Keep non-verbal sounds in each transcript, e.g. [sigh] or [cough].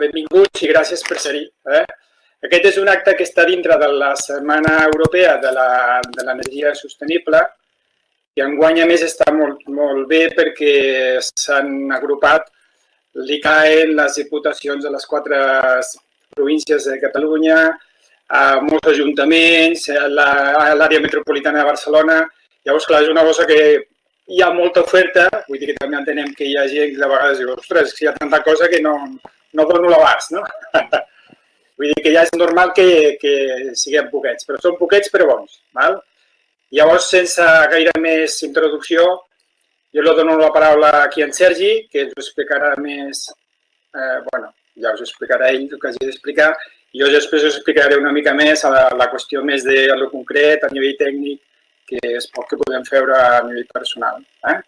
benvinguts i gràcies per ser-hi. Eh? Aquest és un acte que està dintre de la Setmana Europea de l'Energia Sostenible i enguany, a més, està molt, molt bé perquè s'han agrupat l'ICAE, les diputacions de les quatre províncies de Catalunya, a molts ajuntaments, a l'àrea metropolitana de Barcelona. Llavors, clar, és una cosa que hi ha molta oferta, vull dir que també entenem que hi ha gent que de vegades diu, ostres, hi ha tanta cosa que no, no dono l'abast, no? [laughs] vull dir que ja és normal que, que siguem poquets, però són poquets però bons. Val? Llavors, sense gaire més introducció, jo li dono la paraula aquí a en Sergi, que ens ho explicarà més, eh, bueno, ja us explicarà ell el que hagi d'explicar, jo després us explicaré una mica més a la, la qüestió més de lo concret, a nivell tècnic, que és poc que podem fer a nivell personal. Eh?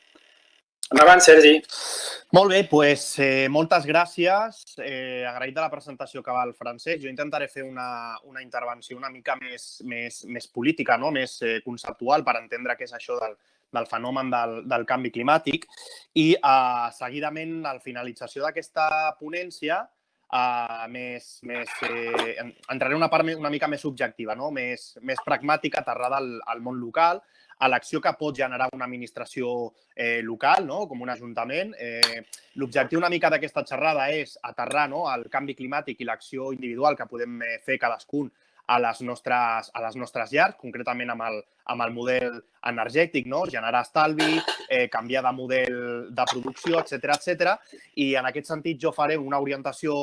Endavant, Sergi. Molt bé, doncs, eh, moltes gràcies. Eh, agraït de la presentació que va el Francesc. Jo intentaré fer una, una intervenció una mica més, més, més política, no? més eh, conceptual, per entendre què és això del, del fenomen del, del canvi climàtic. I, eh, seguidament, al finalització d'aquesta ponència, uh, més, més, eh, entraré en una part una mica més subjectiva, no? més, més pragmàtica, aterrada al, al món local, a l'acció que pot generar una administració eh, local, no? com un ajuntament. Eh, L'objectiu una mica d'aquesta xerrada és aterrar no? el canvi climàtic i l'acció individual que podem eh, fer cadascun a les nostres, a les nostres llars, concretament amb el, amb el model energètic, no? generar estalvi, eh, canviar de model de producció, etc etc. I en aquest sentit jo faré una orientació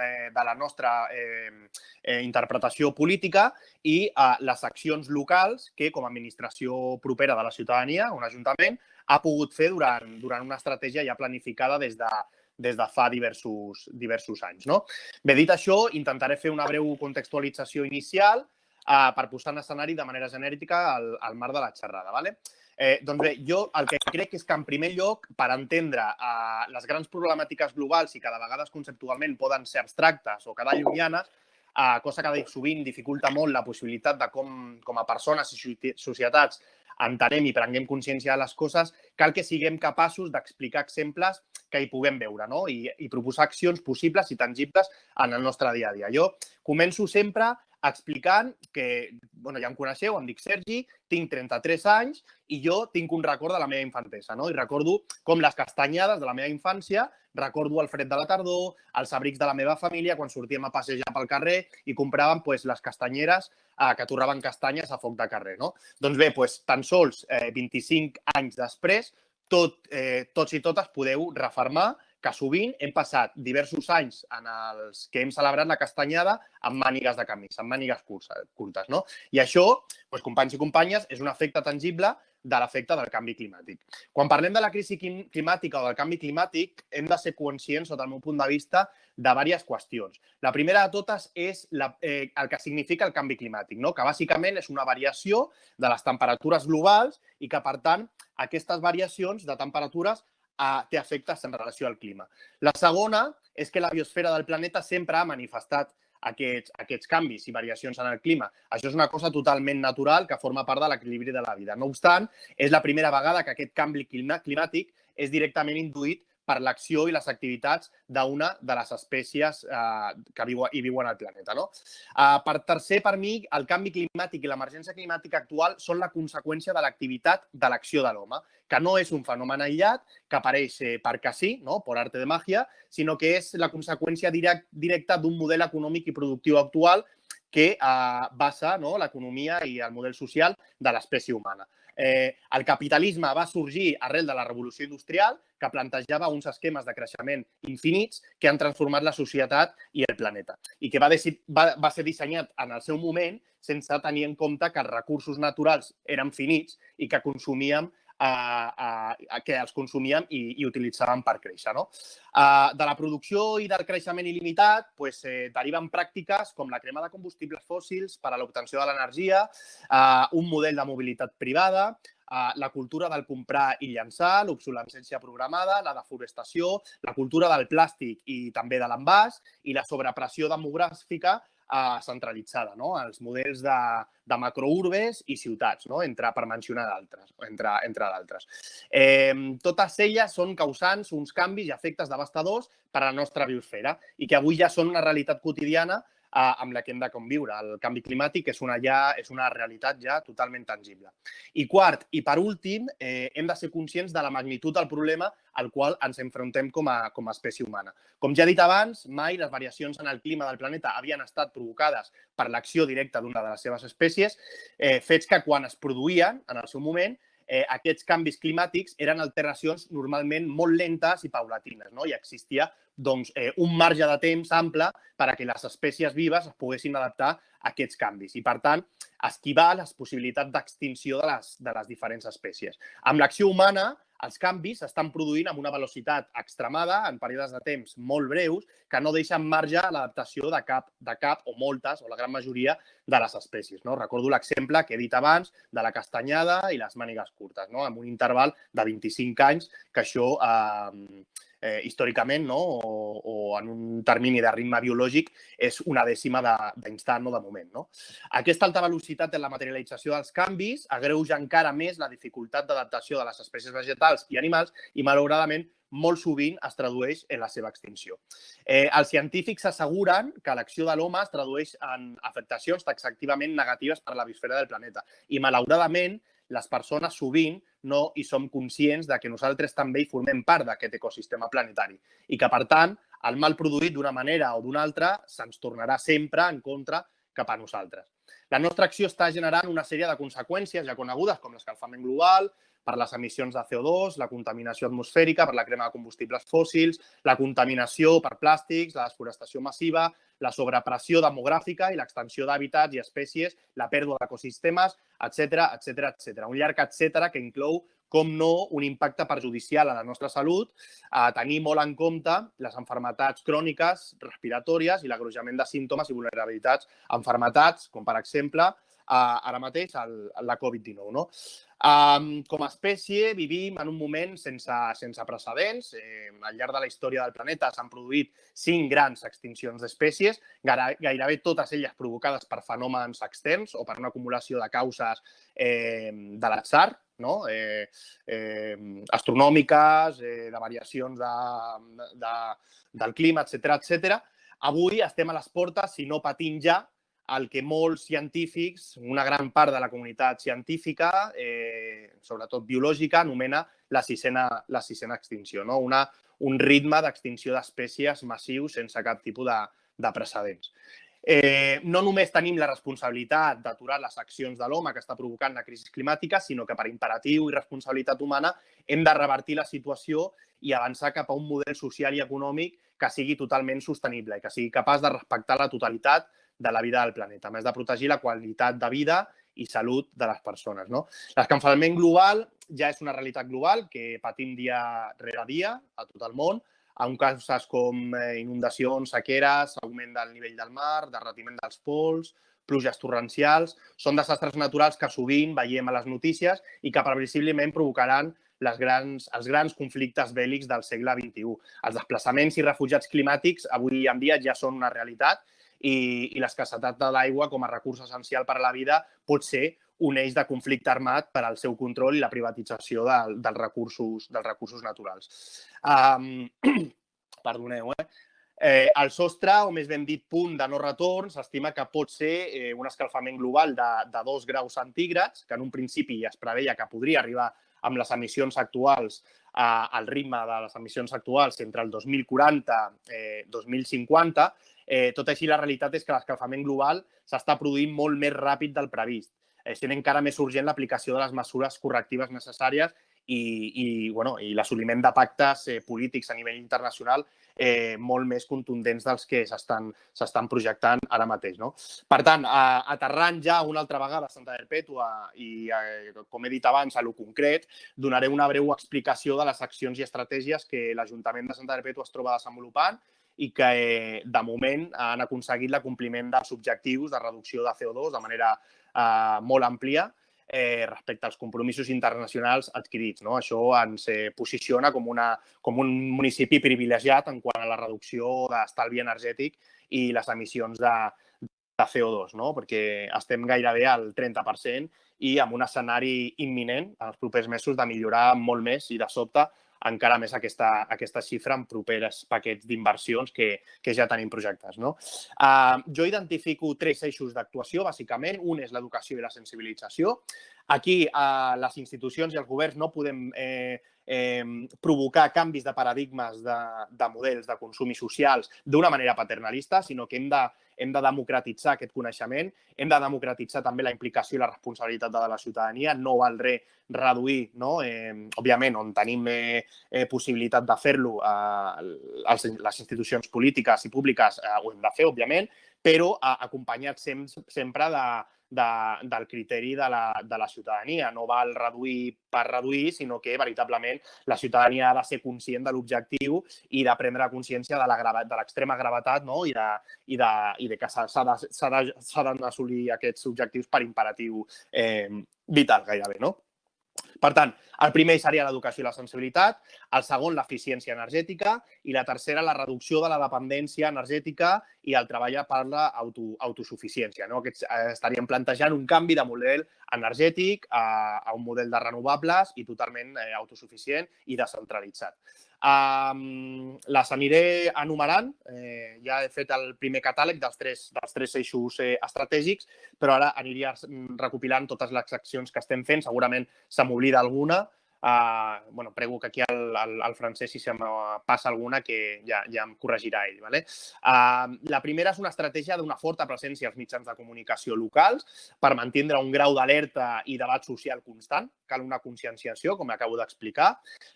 eh, de la nostra eh, eh, interpretació política i eh, les accions locals que, com a administració propera de la ciutadania, un ajuntament, ha pogut fer durant, durant una estratègia ja planificada des de, des de fa diversos, diversos anys. No? Bé, dit això, intentaré fer una breu contextualització inicial eh, per posar en escenari de manera genèrica al, al marc de la xerrada. Vale? Eh, doncs bé, jo el que crec és que, en primer lloc, per entendre eh, les grans problemàtiques globals i que de vegades conceptualment poden ser abstractes o quedar llunyanes, eh, cosa que sovint dificulta molt la possibilitat de com, com a persones i societats entenem i prenguem consciència de les coses, cal que siguem capaços d'explicar exemples que hi puguem veure no? I, i proposar accions possibles i tangibles en el nostre dia a dia. Jo començo sempre explicant que, bueno, ja em coneixeu, em dic Sergi, tinc 33 anys i jo tinc un record de la meva infantesa, no? I recordo com les castanyades de la meva infància, recordo el fred de la tardor, els abrics de la meva família quan sortíem a passejar pel carrer i compràvem pues, les castanyeres eh, que torraven castanyes a foc de carrer, no? Doncs bé, pues, tan sols eh, 25 anys després, tot, eh, tots i totes podeu refermar que sovint hem passat diversos anys en els que hem celebrat la castanyada amb mànigues de camisa, amb mànigues curtes. No? I això, doncs, companys i companyes, és un efecte tangible de l'efecte del canvi climàtic. Quan parlem de la crisi climàtica o del canvi climàtic, hem de ser conscients, sota el meu punt de vista, de diverses qüestions. La primera de totes és la, eh, el que significa el canvi climàtic, no? que bàsicament és una variació de les temperatures globals i que, per tant, aquestes variacions de temperatures uh, té efectes en relació al clima. La segona és que la biosfera del planeta sempre ha manifestat aquests, aquests canvis i variacions en el clima. Això és una cosa totalment natural que forma part de l'equilibri de la vida. No obstant, és la primera vegada que aquest canvi climàtic és directament induït per l'acció i les activitats d'una de les espècies eh, que viu, hi viuen al planeta. No? Eh, per tercer, per mi, el canvi climàtic i l'emergència climàtica actual són la conseqüència de l'activitat de l'acció de l'home, que no és un fenomen aïllat que apareix eh, perquè sí, no? per arte de màgia, sinó que és la conseqüència direct, directa d'un model econòmic i productiu actual que eh, basa no, l'economia i el model social de l'espècie humana. Eh, el capitalisme va sorgir arrel de la revolució industrial, que plantejava uns esquemes de creixement infinits que han transformat la societat i el planeta i que va, va, va ser dissenyat en el seu moment sense tenir en compte que els recursos naturals eren finits i que consumíem a, a, que els consumíem i, i utilitzàvem per créixer. No? Uh, de la producció i del creixement il·limitat pues, eh, deriven pràctiques com la crema de combustibles fòssils per a l'obtenció de l'energia, uh, un model de mobilitat privada, la cultura del comprar i llançar, l'obsolescència programada, la deforestació, la cultura del plàstic i també de l'envàs i la sobrepressió demogràfica eh, centralitzada, no? els models de, de macrourbes i ciutats, no? entre, per mencionar d'altres, entre, entre d'altres. Eh, totes elles són causants uns canvis i efectes devastadors per a la nostra biosfera i que avui ja són una realitat quotidiana amb la que hem de conviure. El canvi climàtic és una, ja, és una realitat ja totalment tangible. I quart, i per últim, eh, hem de ser conscients de la magnitud del problema al qual ens enfrontem com a, com a espècie humana. Com ja he dit abans, mai les variacions en el clima del planeta havien estat provocades per l'acció directa d'una de les seves espècies, eh, fets que quan es produïen en el seu moment eh, aquests canvis climàtics eren alteracions normalment molt lentes i paulatines, no? i existia doncs, eh, un marge de temps ample per a que les espècies vives es poguessin adaptar a aquests canvis i, per tant, esquivar les possibilitats d'extinció de, les, de les diferents espècies. Amb l'acció humana, els canvis s'estan produint amb una velocitat extremada en períodes de temps molt breus que no deixen marge a l'adaptació de cap, de cap o moltes, o la gran majoria, de les espècies. No? Recordo l'exemple que he dit abans de la castanyada i les mànigues curtes, no? amb un interval de 25 anys, que això eh, eh, històricament no? o, o en un termini de ritme biològic és una dècima d'instant no? de moment. No? Aquesta alta velocitat en la materialització dels canvis agreuja encara més la dificultat d'adaptació de les espècies vegetals i animals i, malauradament, molt sovint es tradueix en la seva extinció. Eh, els científics asseguren que l'acció de l'home es tradueix en afectacions taxativament negatives per a la biosfera del planeta i, malauradament, les persones sovint no hi som conscients de que nosaltres també hi formem part d'aquest ecosistema planetari i que, per tant, el mal produït d'una manera o d'una altra se'ns tornarà sempre en contra cap a nosaltres. La nostra acció està generant una sèrie de conseqüències ja conegudes com l'escalfament global, per les emissions de CO2, la contaminació atmosfèrica per la crema de combustibles fòssils, la contaminació per plàstics, la desforestació massiva, la sobrepressió demogràfica i l'extensió d'hàbitats i espècies, la pèrdua d'ecosistemes, etc etc etc. Un llarg etc que inclou com no, un impacte perjudicial a la nostra salut, a tenir molt en compte les enfermetats cròniques, respiratòries i l'agrojament de símptomes i vulnerabilitats a enfermetats, com per exemple uh, ara mateix el, la Covid-19. No? Um, com a espècie vivim en un moment sense, sense precedents. Eh, al llarg de la història del planeta s'han produït cinc grans extincions d'espècies, gairebé totes elles provocades per fenòmens externs o per una acumulació de causes eh, de l'atzar, no? eh, eh, astronòmiques, eh, de variacions de, de, del clima, etc etc. Avui estem a les portes, si no patint ja, el que molts científics, una gran part de la comunitat científica, eh, sobretot biològica, anomena la sisena, la sisena extinció, no? Una, un ritme d'extinció d'espècies massiu sense cap tipus de, de precedents. Eh, no només tenim la responsabilitat d'aturar les accions de l'home que està provocant la crisi climàtica, sinó que per imperatiu i responsabilitat humana hem de revertir la situació i avançar cap a un model social i econòmic que sigui totalment sostenible i que sigui capaç de respectar la totalitat de la vida del planeta, més de protegir la qualitat de vida i salut de les persones. No? L'escalfament global ja és una realitat global que patim dia rere dia a tot el món, amb causes com eh, inundacions, sequeres, augment del nivell del mar, derretiment dels pols, pluges torrencials, són desastres naturals que sovint veiem a les notícies i que previsiblement provocaran les grans, els grans conflictes bèl·lics del segle XXI. Els desplaçaments i refugiats climàtics avui en dia ja són una realitat i, i l'escassetat de l'aigua com a recurs essencial per a la vida pot ser un eix de conflicte armat per al seu control i la privatització de, dels, recursos, dels recursos naturals. Um, [clears throat] perdoneu, eh? Eh, el sostre, o més ben dit punt de no retorn, s'estima que pot ser eh, un escalfament global de, de 2 graus centígrads, que en un principi es preveia que podria arribar amb les emissions actuals eh, al ritme de les emissions actuals entre el 2040 i eh, 2050, Eh, tot així, la realitat és que l'escalfament global s'està produint molt més ràpid del previst, eh, sent encara més urgent l'aplicació de les mesures correctives necessàries i, i, bueno, i l'assoliment de pactes eh, polítics a nivell internacional eh, molt més contundents dels que s'estan projectant ara mateix. No? Per tant, eh, aterrant ja una altra vegada a Santa Perpètua i, eh, com he dit abans, a lo concret, donaré una breu explicació de les accions i estratègies que l'Ajuntament de Santa Perpètua es troba desenvolupant i que eh, de moment han aconseguit l'acompliment dels objectius de reducció de CO2 de manera eh, molt àmplia eh, respecte als compromisos internacionals adquirits. No? Això ens eh, posiciona com, una, com un municipi privilegiat en quant a la reducció d'estalvi energètic i les emissions de, de CO2, no? perquè estem gairebé al 30% i amb un escenari imminent en els propers mesos de millorar molt més i de sobte encara més aquesta, aquesta xifra en propers paquets d'inversions que, que ja tenim projectes. No? Uh, jo identifico tres eixos d'actuació, bàsicament. Un és l'educació i la sensibilització. Aquí, uh, les institucions i els governs no podem eh, eh, provocar canvis de paradigmes de, de models de consum i socials d'una manera paternalista, sinó que hem de, hem de democratitzar aquest coneixement, hem de democratitzar també la implicació i la responsabilitat de la ciutadania, no val res reduir, no? eh, òbviament, on tenim eh, eh, possibilitat de fer-lo, eh, les institucions polítiques i públiques eh, ho hem de fer, òbviament, però eh, acompanyat sem sempre de, de, del criteri de la, de la ciutadania. No val reduir per reduir, sinó que veritablement la ciutadania ha de ser conscient de l'objectiu i de prendre consciència de l'extrema gravetat no? I, de, i, de, i de que s'ha d'assolir aquests objectius per imperatiu eh, vital gairebé. No? Per tant, el primer seria l'educació i la sensibilitat, el segon l'eficiència energètica i la tercera la reducció de la dependència energètica i el treball per l'autosuficiència. No? Aquests, eh, estaríem plantejant un canvi de model energètic a, a un model de renovables i totalment eh, autosuficient i descentralitzat. Um, les aniré enumerant. Eh, ja he fet el primer catàleg dels tres, dels tres eixos eh, estratègics, però ara aniria recopilant totes les accions que estem fent. Segurament se m'oblida alguna, Uh, bueno, prego que aquí al, al, al francès, si se me passa alguna, que ja, ja em corregirà ell. Vale? Uh, la primera és una estratègia d'una forta presència als mitjans de comunicació locals per mantindre un grau d'alerta i debat social constant. Cal una conscienciació, com acabo d'explicar.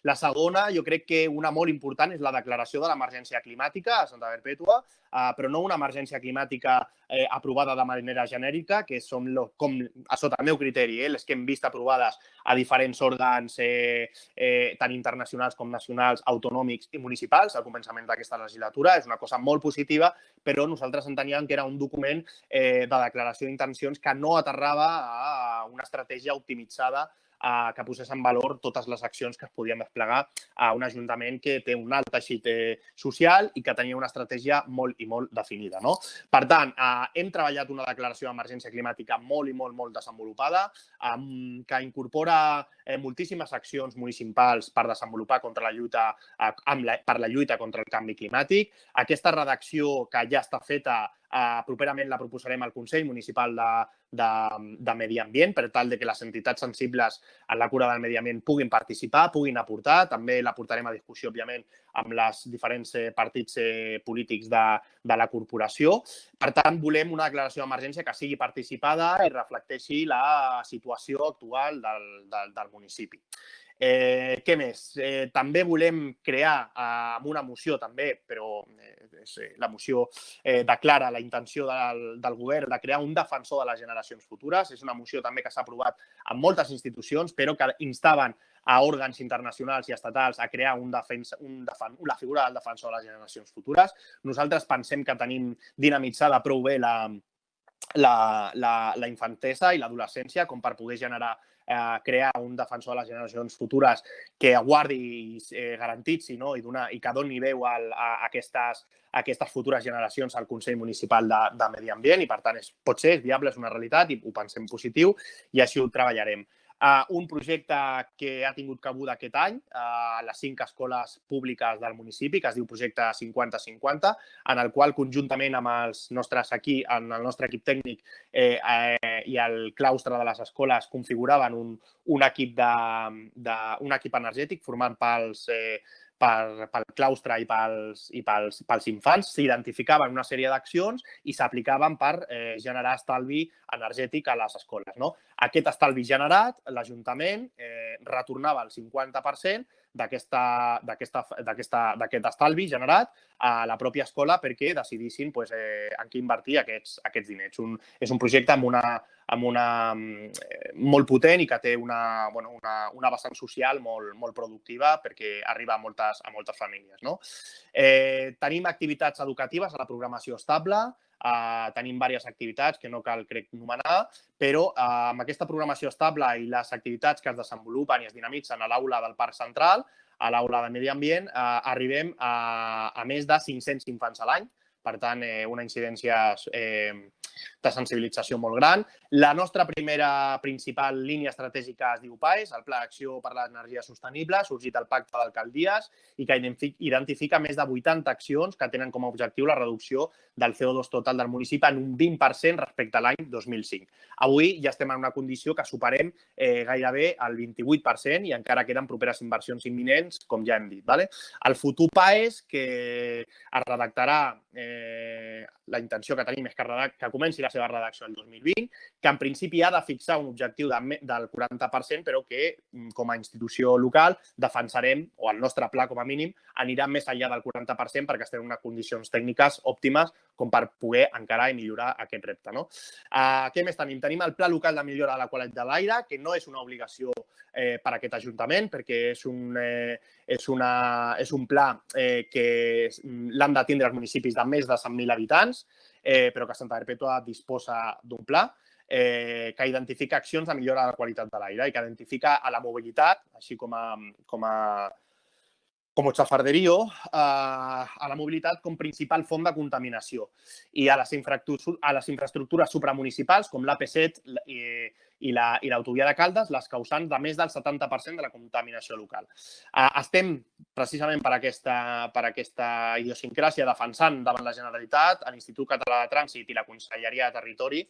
La segona, jo crec que una molt important és la declaració de l'emergència climàtica a Santa Perpètua, uh, però no una emergència climàtica eh, aprovada de manera genèrica, que són, lo, com, a sota el meu criteri, eh, les que hem vist aprovades a diferents òrgans eh, eh, tant internacionals com nacionals, autonòmics i municipals al començament d'aquesta legislatura. És una cosa molt positiva, però nosaltres enteníem que era un document eh, de declaració d'intencions que no aterrava a una estratègia optimitzada eh, que posés en valor totes les accions que es podien desplegar a un ajuntament que té un alt teixit eh, social i que tenia una estratègia molt i molt definida. No? Per tant, eh, hem treballat una declaració d'emergència climàtica molt i molt, molt desenvolupada, eh, que incorpora eh, moltíssimes accions municipals per desenvolupar contra la lluita, eh, amb la, per la lluita contra el canvi climàtic. Aquesta redacció que ja està feta Uh, properament la proposarem al Consell Municipal de, de, de Medi Ambient per tal de que les entitats sensibles en la cura del medi ambient puguin participar, puguin aportar. També la portarem a discussió, òbviament, amb els diferents eh, partits eh, polítics de, de la corporació. Per tant, volem una declaració d'emergència que sigui participada i reflecteixi la situació actual del, del, del municipi. Eh, què més? Eh, també volem crear eh, amb una moció també, però eh, eh, la moció eh, declara la intenció del, del govern de crear un defensor de les generacions futures. És una moció també que s'ha aprovat en moltes institucions, però que instaven a òrgans internacionals i estatals a crear un defensa, un defen, la figura del defensor de les generacions futures. Nosaltres pensem que tenim dinamitzada prou bé la, la, la, la infantesa i l'adolescència com per poder generar eh, crear un defensor de les generacions futures que aguardi i eh, garantitzi no? I, donar, i que doni veu al, a, aquestes, a aquestes futures generacions al Consell Municipal de, de Medi Ambient i, per tant, és, pot ser, és viable, és una realitat i ho pensem positiu i així ho treballarem uh, un projecte que ha tingut cabuda aquest any uh, a les cinc escoles públiques del municipi, que es diu Projecte 50-50, en el qual conjuntament amb els nostres aquí, en el nostre equip tècnic eh, eh, i el claustre de les escoles configuraven un, un, equip, de, de, un equip energètic formant pels eh, per, pel claustre i pels, i pels, pels infants, s'identificaven una sèrie d'accions i s'aplicaven per eh, generar estalvi energètic a les escoles. No? Aquest estalvi generat, l'Ajuntament eh, retornava el 50% d'aquest estalvi generat a la pròpia escola perquè decidissin pues, eh, en què invertir aquests, aquests diners. Un, és un projecte amb una, amb una, eh, molt potent i que té una, bueno, una, una vessant social molt, molt productiva perquè arriba a moltes, a moltes famílies. No? Eh, tenim activitats educatives a la programació estable, Uh, tenim diverses activitats que no cal, crec, nomenar, però uh, amb aquesta programació estable i les activitats que es desenvolupen i es dinamitzen a l'aula del Parc Central, a l'aula de Medi Ambient, uh, arribem a, a més de 500 infants a l'any. Per tant, eh, una incidència eh, de sensibilització molt gran. La nostra primera principal línia estratègica es diu PAES, el Pla d'Acció per l'Energia Sostenible, sorgit al Pacte d'Alcaldies i que identifica més de 80 accions que tenen com a objectiu la reducció del CO2 total del municipi en un 20% respecte a l'any 2005. Avui ja estem en una condició que superem eh, gairebé el 28% i encara queden properes inversions imminents, com ja hem dit. Vale? El futur PAES, que es redactarà, eh, la intenció que tenim és que, que comenci la seva redacció el 2020, que en principi ha de fixar un objectiu de, del 40%, però que mm, com a institució local defensarem, o el nostre pla com a mínim, anirà més enllà del 40% perquè estem en unes condicions tècniques òptimes com per poder encarar i millorar aquest repte. No? Uh, què més tenim? Tenim el Pla Local de Millora de la Qualitat de l'Aire, que no és una obligació eh, per a aquest Ajuntament, perquè és un, eh, és una, és un pla eh, que l'han de tindre els municipis de més de 100.000 habitants, eh, però que Santa Perpètua disposa d'un pla eh, que identifica accions de millora de la qualitat de l'aire i que identifica a la mobilitat, així com a, com a com xafarderio, eh, a la mobilitat com principal font de contaminació. I a les, a les infraestructures supramunicipals com l'AP7 i, i l'autovia la, de Caldes, les causants de més del 70% de la contaminació local. Eh, estem, precisament per aquesta, per aquesta idiosincràsia, defensant davant la Generalitat, l'Institut Català de Trànsit i la Conselleria de Territori,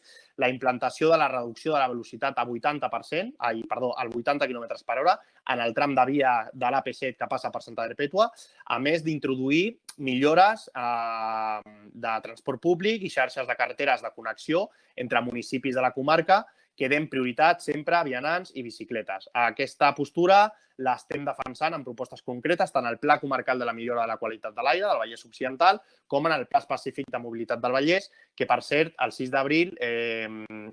la implantació de la reducció de la velocitat a 80%, ai, perdó, al 80 km per hora en el tram de via de l'AP7 que passa per Santa Perpètua, a més d'introduir millores eh, de transport públic i xarxes de carreteres de connexió entre municipis de la comarca que den prioritat sempre a vianants i bicicletes. Aquesta postura l'estem defensant en propostes concretes tant al Pla Comarcal de la Millora de la Qualitat de l'Aire del Vallès Occidental com en el Pla Específic de Mobilitat del Vallès, que, per cert, el 6 d'abril eh,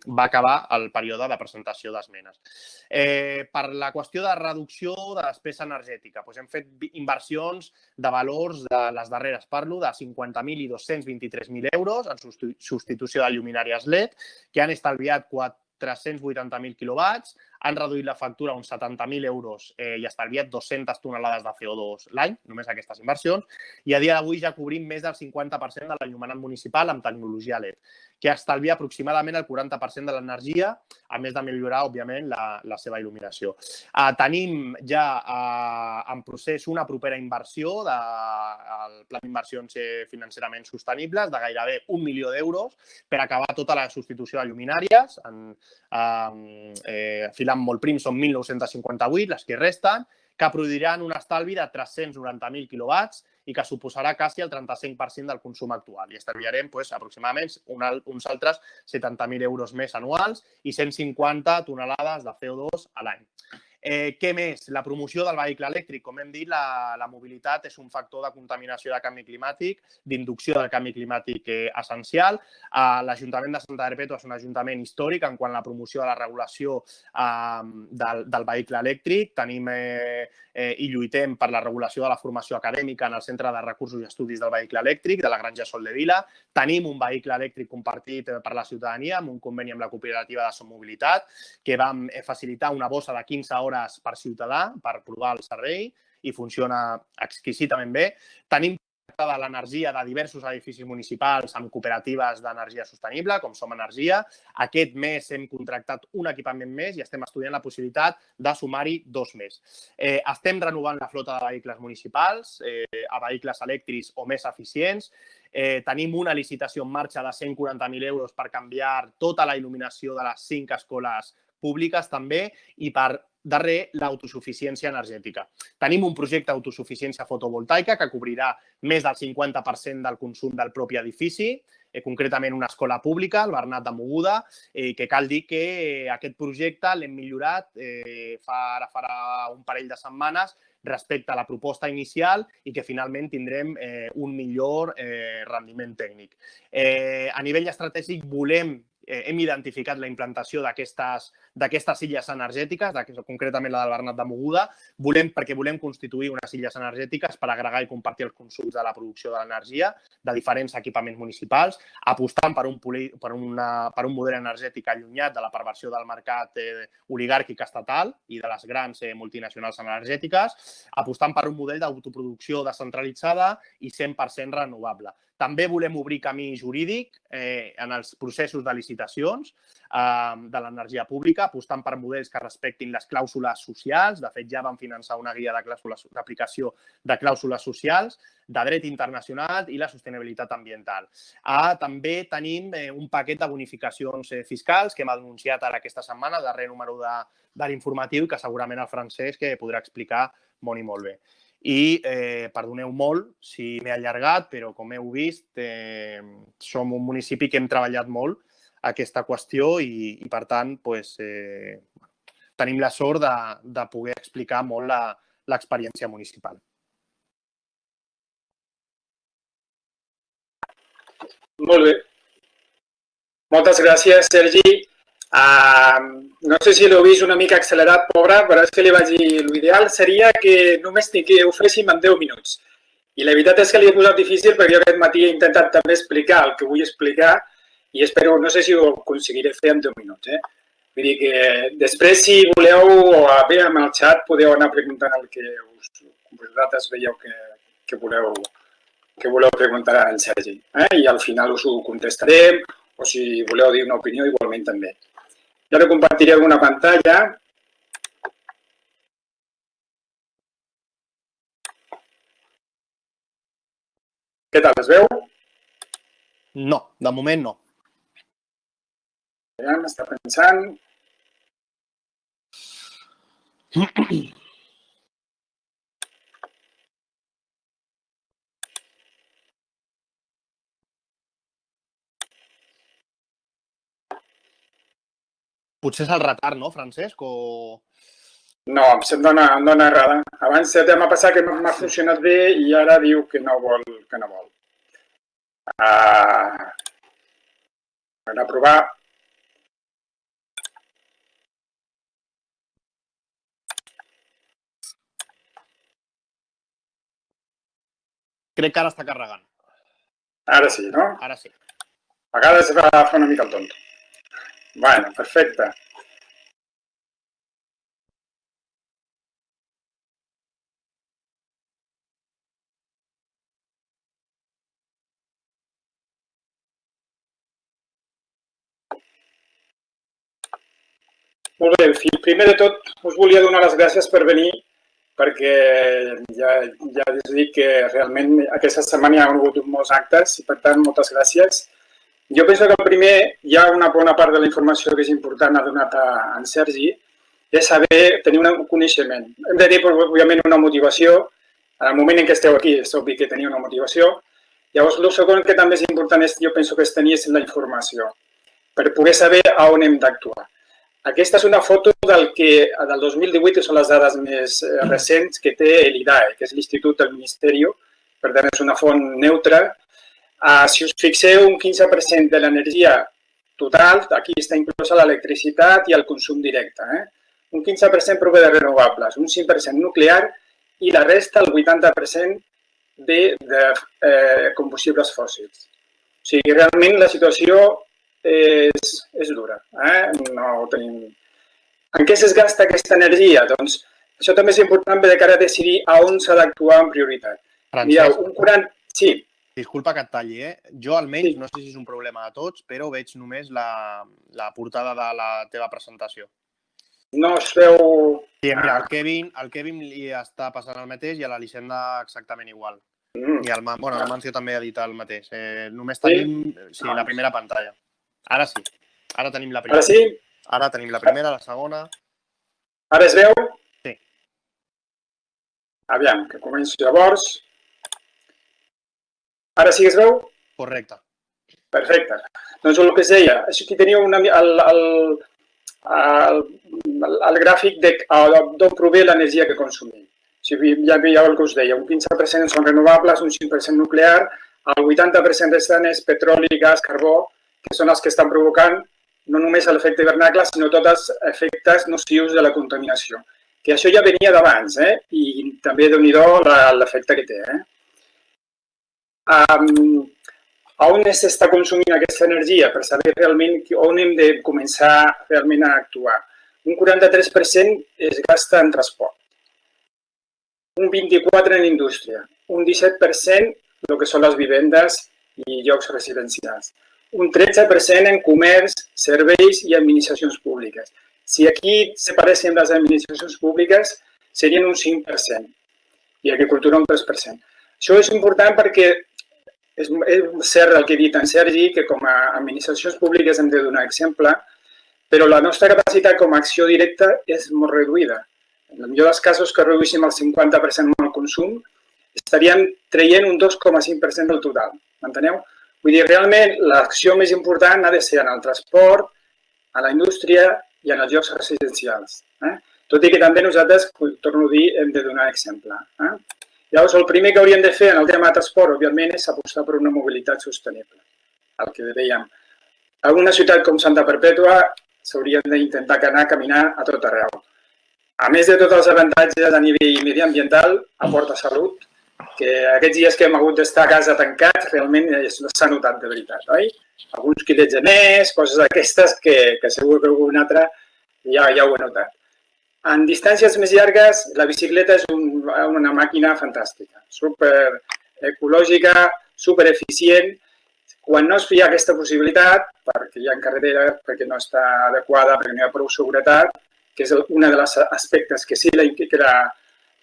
va acabar el període de presentació d'esmenes. Eh, per la qüestió de reducció de despesa energètica, doncs hem fet inversions de valors de les darreres, parlo, de 50.000 i 223.000 euros en substitució de lluminàries LED, que han estalviat 4 380.000 quilowatts, han reduït la factura a uns 70.000 euros eh, i estalviat 200 tonelades de CO2 l'any, només aquestes inversions, i a dia d'avui ja cobrim més del 50% de l'enllumenat municipal amb tecnologia LED, que estalvia aproximadament el 40% de l'energia, a més de millorar, òbviament, la, la seva il·luminació. Eh, tenim ja eh, en procés una propera inversió del Pla d'inversions financerament sostenibles de gairebé un milió d'euros per acabar tota la substitució de lluminàries en, eh, eh, filant molt prim són 1.958, les que resten, que produiran un estalvi de 390.000 quilowatts i que suposarà quasi el 35% del consum actual. I estalviarem pues, aproximadament una, uns altres 70.000 euros més anuals i 150 tonelades de CO2 a l'any. Eh, què més? La promoció del vehicle elèctric. Com hem dit, la, la mobilitat és un factor de contaminació de canvi climàtic, d'inducció del canvi climàtic eh, essencial. Eh, L'Ajuntament de Santa Perpètua és un ajuntament històric en quant a la promoció de la regulació eh, del, del vehicle elèctric. Tenim eh, eh, i lluitem per la regulació de la formació acadèmica en el Centre de Recursos i Estudis del Vehicle Elèctric de la Granja Sol de Vila. Tenim un vehicle elèctric compartit per la ciutadania amb un conveni amb la cooperativa de Sommobilitat que vam eh, facilitar una bossa de 15 hores hores per ciutadà per provar el servei i funciona exquisitament bé. Tenim de l'energia de diversos edificis municipals amb cooperatives d'energia sostenible, com Som Energia. Aquest mes hem contractat un equipament més i estem estudiant la possibilitat de sumar-hi dos més. Eh, estem renovant la flota de vehicles municipals eh, a vehicles elèctrics o més eficients. Eh, tenim una licitació en marxa de 140.000 euros per canviar tota la il·luminació de les cinc escoles públiques també i per darrer l'autosuficiència energètica. Tenim un projecte d'autosuficiència fotovoltaica que cobrirà més del 50% del consum del propi edifici, eh, concretament una escola pública, el Bernat de Moguda, eh, que cal dir que eh, aquest projecte l'hem millorat eh, fa, ara farà un parell de setmanes respecte a la proposta inicial i que finalment tindrem eh, un millor eh, rendiment tècnic. Eh, a nivell estratègic volem eh, hem identificat la implantació d'aquestes illes energètiques, concretament la del Bernat de Moguda, volem, perquè volem constituir unes illes energètiques per agregar i compartir els consums de la producció de l'energia de diferents equipaments municipals, apostant per un, per, una, per un model energètic allunyat de la perversió del mercat eh, oligàrquic estatal i de les grans eh, multinacionals energètiques, apostant per un model d'autoproducció descentralitzada i 100% renovable. També volem obrir camí jurídic eh, en els processos de licitacions de l'energia pública, apostant per models que respectin les clàusules socials. De fet, ja vam finançar una guia d'aplicació de clàusules socials, de dret internacional i la sostenibilitat ambiental. Ah, també tenim eh, un paquet de bonificacions eh, fiscals que hem anunciat ara aquesta setmana, darrer número de, de l'informatiu, que segurament el francès que podrà explicar molt i molt bé. I eh, perdoneu molt si m'he allargat, però com heu vist, eh, som un municipi que hem treballat molt aquesta qüestió i, i per tant, pues, eh, tenim la sort de, de poder explicar molt l'experiència municipal. Molt bé. Moltes gràcies, Sergi. Uh, no sé si l'heu vist una mica accelerat, pobre, però és que li vaig dir l'ideal seria que només que ho féssim en 10 minuts. I la veritat és que li he posat difícil perquè jo aquest matí he intentat també explicar el que vull explicar i espero, no sé si ho aconseguiré fer en 10 minuts. Eh? Vull dir que després, si voleu, o bé amb el xat, podeu anar preguntant el que us, vosaltres veieu que, que voleu que voleu preguntar a en Sergi. Eh? I al final us ho contestarem, o si voleu dir una opinió, igualment també. Jo ara compartiré alguna pantalla. Què tal, es veu? No, de moment no. Ja m'està pensant. Potser és el retard, no, Francesc? O... No, em dona, em dona errada. Abans ja m'ha passat que m'ha funcionat bé i ara diu que no vol. Que no vol. Uh, a provar. Crec que ara està carregant. Ara sí, no? Ara sí. A vegades va fer una mica el tonto. Bueno, perfecte. Molt bé, primer de tot us volia donar les gràcies per venir perquè ja, ja us dic que realment aquesta setmana hi ha hagut molts actes i per tant moltes gràcies. Jo penso que primer hi ha una bona part de la informació que és important, ha donat a en Sergi, és saber tenir un coneixement. Hem de dir, òbviament, una motivació. En el moment en què esteu aquí, és obvi que teniu una motivació. Llavors, el segon que també és important, és, jo penso que és tenir la informació, per poder saber a on hem d'actuar. Aquesta és una foto del que del 2018, que són les dades més eh, recents, que té l'IDAE, que és l'Institut del Ministeri, per tant és una font neutra, Uh, si us fixeu, un 15% de l'energia total, aquí està inclosa l'electricitat i el consum directe. Eh? Un 15% prové de renovables, un 5% nuclear i la resta, el 80%, de, de eh, combustibles fòssils. O sigui, realment la situació és, és dura. Eh? No tenim... En què es gasta aquesta energia? Doncs això també és important de cara a decidir a on s'ha d'actuar en prioritat. Francesc. Mira, un 40... Sí, Disculpa que et talli, eh? Jo almenys, sí. no sé si és un problema de tots, però veig només la, la portada de la teva presentació. No es veu... Sí, mira, el Kevin, el Kevin li està passant el mateix i a l'Elisenda exactament igual. Mm. I el, bueno, el Mancio també ha dit el mateix. Eh, només tenim sí? sí, la primera pantalla. Ara sí. Ara tenim la primera. Ara sí? Ara tenim la primera, la segona... Ara es veu? Sí. Aviam, que començo llavors. Ara sí que es veu? Correcte. Perfecte. Doncs el que es deia, aquí teniu una, el, el, el, el gràfic d'on prové l'energia que consumim. Si ja veieu el que us deia, un 15% són renovables, un 5% nuclear, el 80% restant és petroli, gas, carbó, que són els que estan provocant no només l'efecte hivernacle, sinó tots els efectes nocius de la contaminació. Que això ja venia d'abans, eh? i també, déu nhi l'efecte que té. Eh? um, on s'està consumint aquesta energia per saber realment on hem de començar realment a actuar. Un 43% es gasta en transport, un 24% en indústria, un 17% el que són les vivendes i llocs residencials. Un 13% en comerç, serveis i administracions públiques. Si aquí separéssim les administracions públiques, serien un 5% i agricultura un 3%. Això és important perquè és, és cert el que ha dit en Sergi, que com a administracions públiques hem de donar exemple, però la nostra capacitat com a acció directa és molt reduïda. En el millor dels casos que reduïssim el 50% el consum, estaríem traient un 2,5% del total. M'enteneu? Vull dir, realment, l'acció més important ha de ser en el transport, a la indústria i en els llocs residencials. Eh? Tot i que també nosaltres, torno a dir, hem de donar exemple. Eh? Llavors, el primer que hauríem de fer en el tema de transport, òbviament, és apostar per una mobilitat sostenible. El que dèiem, a una ciutat com Santa Perpètua s'haurien d'intentar anar a caminar a tot arreu. A més de tots els avantatges a nivell mediambiental, aporta salut, que aquests dies que hem hagut d'estar a casa tancats realment s'ha notat de veritat, oi? Alguns quilets de més, coses d'aquestes que, que segur que algun altre ja, ja ho he notat. En distàncies més llargues, la bicicleta és un, una màquina fantàstica, super ecològica, super eficient. Quan no es feia aquesta possibilitat, perquè hi ha carretera, perquè no està adequada, perquè no hi ha prou seguretat, que és un dels aspectes que sí que la,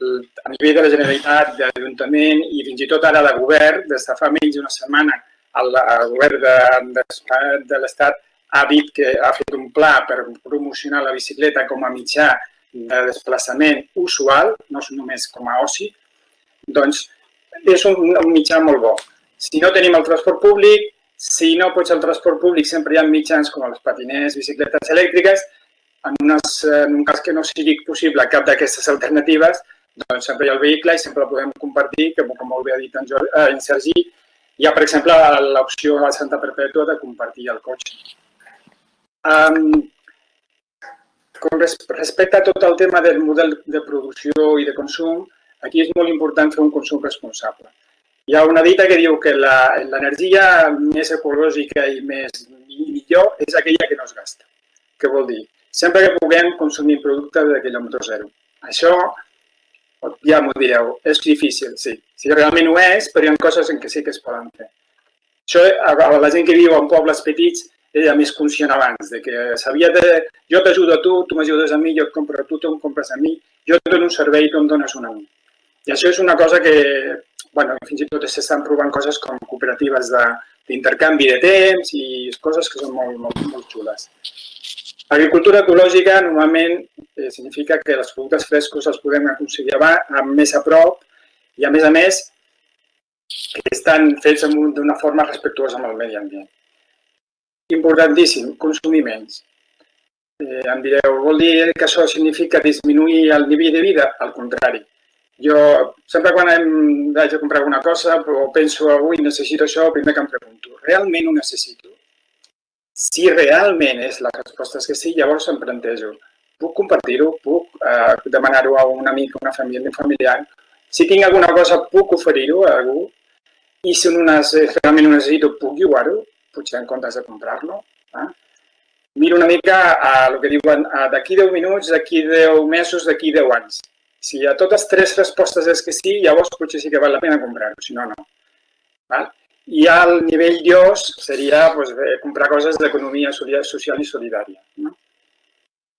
a nivell de la Generalitat, de l'Ajuntament i fins i tot ara de govern, des de fa menys d'una setmana, el, el govern de, de, de l'Estat ha dit que ha fet un pla per promocionar la bicicleta com a mitjà de desplaçament usual, no és només com a oci, doncs és un, un mitjà molt bo. Si no tenim el transport públic, si no pots el transport públic, sempre hi ha mitjans com els patiners, bicicletes elèctriques, en, unes, en un cas que no sigui possible cap d'aquestes alternatives, doncs sempre hi ha el vehicle i sempre el podem compartir, que com molt bé ha dit en, Jordi, eh, en Sergi, hi ha, per exemple, l'opció a Santa Perpètua de compartir el cotxe. Um, com respecte a tot el tema del model de producció i de consum, aquí és molt important fer un consum responsable. Hi ha una dita que diu que l'energia més ecològica i més i millor és aquella que no es gasta. Què vol dir? Sempre que puguem consumir productes de quilòmetre zero. Això, ja m'ho direu, és difícil, sí. Si realment ho és, però hi ha coses en què sí que es poden fer. Això, a la gent que viu en pobles petits, ella més conscient abans, de que s'havia de... Jo t'ajudo a tu, tu m'ajudes a mi, jo et compro a tu, tu em compres a mi, jo et dono un servei, tu em dones un a mi. I això és una cosa que, bueno, fins i tot s'estan provant coses com cooperatives d'intercanvi de, de temps i coses que són molt, molt, molt xules. Agricultura ecològica normalment eh, significa que els productes frescos els podem aconseguir més a prop i, a més a més, que estan fets d'una forma respectuosa amb el medi ambient. Importantíssim, consumir menys. Eh, em direu, vol dir que això significa disminuir el nivell de vida? Al contrari. Jo, sempre quan em vaig a comprar alguna cosa o penso avui necessito això, primer que em pregunto, realment ho necessito? Si realment és la resposta és que sí, llavors em plantejo, puc compartir-ho? Puc eh, demanar-ho a un amic, a una família, un familiar? Si tinc alguna cosa, puc oferir-ho a algú? I si no, realment ho necessito, puc llogar-ho? potser en comptes de comprar-lo. Eh? Miro una mica a el que diuen d'aquí 10 minuts, d'aquí 10 mesos, d'aquí 10 anys. Si a totes tres respostes és que sí, llavors potser sí que val la pena comprar-ho, si no, no. Val? I al nivell dios seria pues, comprar coses d'economia social i solidària. No?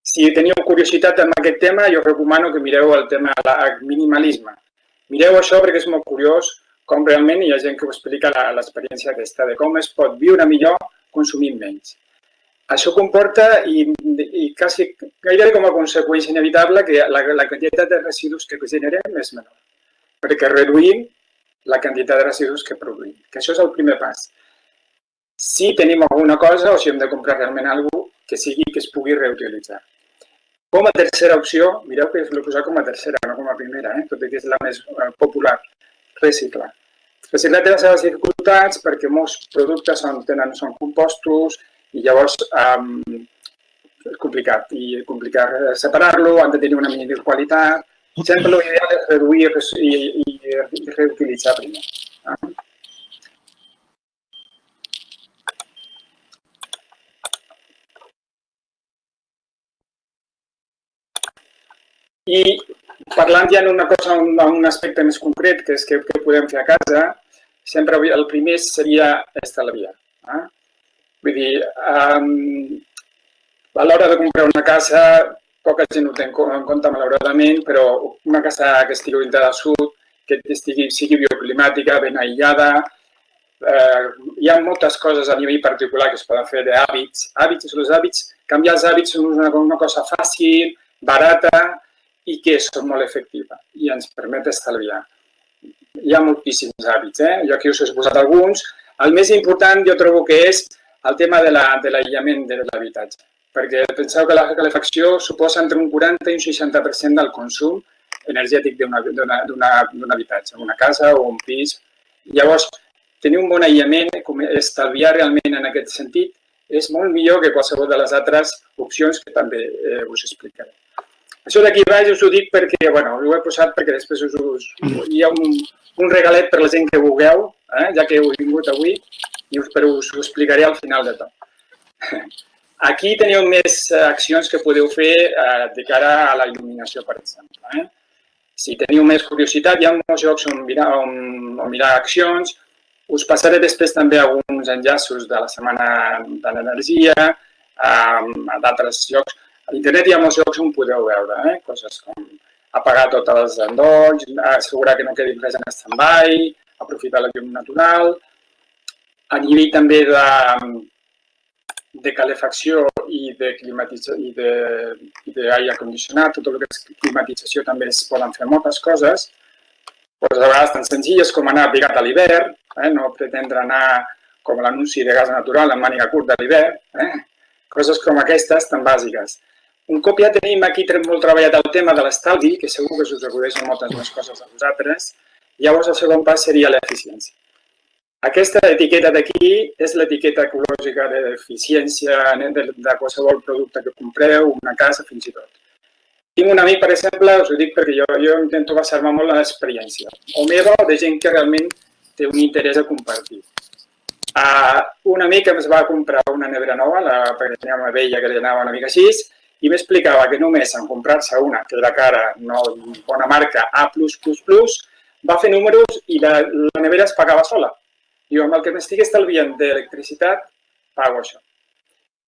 Si teniu curiositat en aquest tema, jo recomano que mireu el tema del minimalisme. Mireu això perquè és molt curiós com realment hi ha gent que ho explica l'experiència aquesta de com es pot viure millor consumint menys. Això comporta, i, i quasi, gairebé com a conseqüència inevitable, que la, la quantitat de residus que generem és menor, perquè reduïm la quantitat de residus que produïm, que això és el primer pas. Si tenim alguna cosa o si hem de comprar realment alguna cosa que sigui que es pugui reutilitzar. Com a tercera opció, mireu que l'he posat com a tercera, no com a primera, eh? tot i que és la més eh, popular, reciclar. Reciclar té les seves dificultats perquè molts productes són, tenen, són compostos i llavors um, és complicat. I complicat separar-lo, han de tenir una mínim qualitat. Sempre l'ideal és reduir i, i, i reutilitzar primer. Eh? I parlant ja d'una cosa, un, un aspecte més concret, que és que, que podem fer a casa, sempre el primer seria estalviar. Eh? Vull dir, um, a l'hora de comprar una casa, poca gent ho té en compte, malauradament, però una casa que estigui orientada al sud, que estigui, sigui bioclimàtica, ben aïllada, eh, hi ha moltes coses a nivell particular que es poden fer d'hàbits. Hàbits, els hàbits, canviar els hàbits és una, una cosa fàcil, barata i que és molt efectiva i ens permet estalviar. Hi ha moltíssims hàbits, eh? jo aquí us he posat alguns. El més important jo trobo que és el tema de l'aïllament la, de l'habitatge, perquè penseu que la calefacció suposa entre un 40 i un 60% del consum energètic d'un habitatge, una casa o un pis. Llavors, tenir un bon aïllament, estalviar realment en aquest sentit, és molt millor que qualsevol de les altres opcions que també eh, us explicaré. Això d'aquí baix us ho dic perquè, bueno, ho he posat perquè després us, us, hi ha un, un regalet per la gent que vulgueu, eh, ja que heu vingut avui, i us, però us ho explicaré al final de tot. [laughs] Aquí teniu més accions que podeu fer eh, de cara a la il·luminació, per exemple. Eh? Si teniu més curiositat, hi ha molts jocs on mirar, on, on mirar accions, us passaré després també alguns enllaços de la Setmana de l'Energia, a d'altres llocs. A internet hi ha molts llocs on podeu veure, eh? coses com apagar tots els endolls, assegurar que no quedi res en stand-by, aprofitar la llum natural. A nivell també de, de calefacció i de climatització i d'aire condicionat, tot el que és climatització també es poden fer moltes coses pues, a vegades tan senzilles com anar abrigat a l'hivern, eh? no pretendre anar com l'anunci de gas natural en màniga curta a l'hivern, eh? coses com aquestes tan bàsiques. Un cop ja tenim aquí molt treballat el tema de l'estalvi, que segur que us acudeixen moltes més coses a vosaltres, llavors el segon pas seria l'eficiència. Aquesta etiqueta d'aquí és l'etiqueta ecològica d'eficiència de, de qualsevol producte que compreu, una casa, fins i tot. Tinc un amic, per exemple, us ho dic perquè jo, jo intento basar-me molt en l'experiència, o meva o de gent que realment té un interès a compartir. Uh, un amic em va comprar una nevera nova, la, una vella que li anava una mica així, i m'explicava que només en comprar-se una, que era cara, no bona marca, A+++, va fer números i la, la nevera es pagava sola. Diu, amb el que m'estic estalviant d'electricitat, pago això.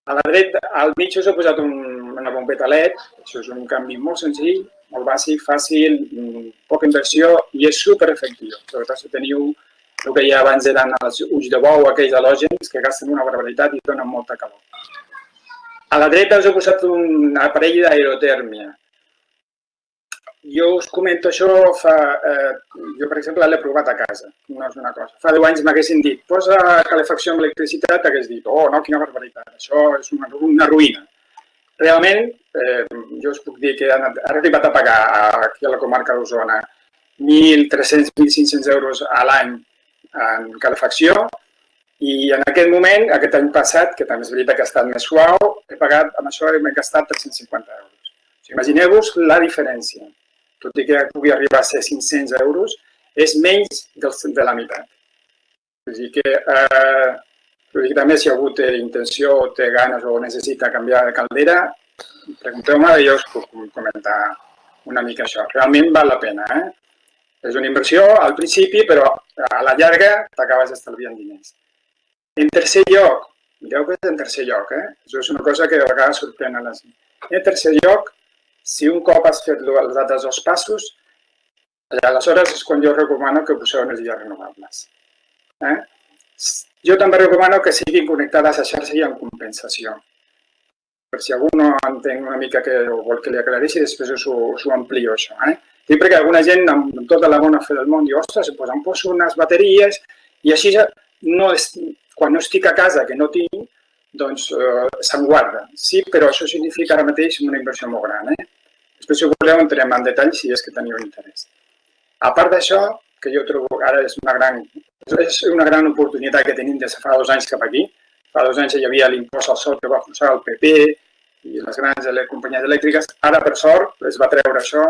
A la dreta, al mig us he posat un, una bombeta LED, això és un canvi molt senzill, molt bàsic, fàcil, poca inversió i és super efectiu. Sobretot si teniu el que ja abans eren els ulls de bou, aquells halògens que gasten una barbaritat i donen molta calor. A la dreta us he posat un aparell d'aerotèrmia jo us comento això fa... Eh, jo, per exemple, l'he provat a casa, no és una cosa. Fa 10 anys m'haguessin dit, posa calefacció amb electricitat, hagués dit, oh, no, quina barbaritat, això és una, una ruïna. Realment, eh, jo us puc dir que han, arribat a pagar aquí a la comarca d'Osona 1.300-1.500 euros a l'any en calefacció i en aquest moment, aquest any passat, que també és veritat que ha estat més suau, he pagat, amb això m'he gastat 350 euros. Imagineu-vos la diferència tot i que pugui arribar a ser 500 euros, és menys de la meitat. És dir que, eh, dir que també si algú té intenció, té ganes o necessita canviar de caldera, pregunteu-me i jo us puc comentar una mica això. Realment val la pena. Eh? És una inversió al principi, però a la llarga t'acabes estalviant diners. En tercer lloc, mireu que és en tercer lloc, eh? això és una cosa que de vegades sorprèn a la gent. En tercer lloc, si un cop has fet els altres dos passos, aleshores és quan jo recomano que poseu energies renovables. Eh? Jo també recomano que siguin connectades a xarxa i en compensació. Per si algú no entén una mica que vol que li aclareixi, després us ho, us ho amplio això. Eh? Dic perquè alguna gent amb tota la bona fe del món diu, ostres, pues em poso unes bateries i així ja no és, quan no estic a casa, que no tinc, doncs eh, se'n guarda. Sí, però això significa ara mateix una inversió molt gran. Eh? Després, si voleu, entrem en detall si és que teniu interès. A part d'això, que jo trobo que ara és una gran, és una gran oportunitat que tenim des de fa dos anys cap aquí. Fa dos anys hi havia l'impost al sol que va forçar el PP i les grans companyies elèctriques. Ara, per sort, es va treure això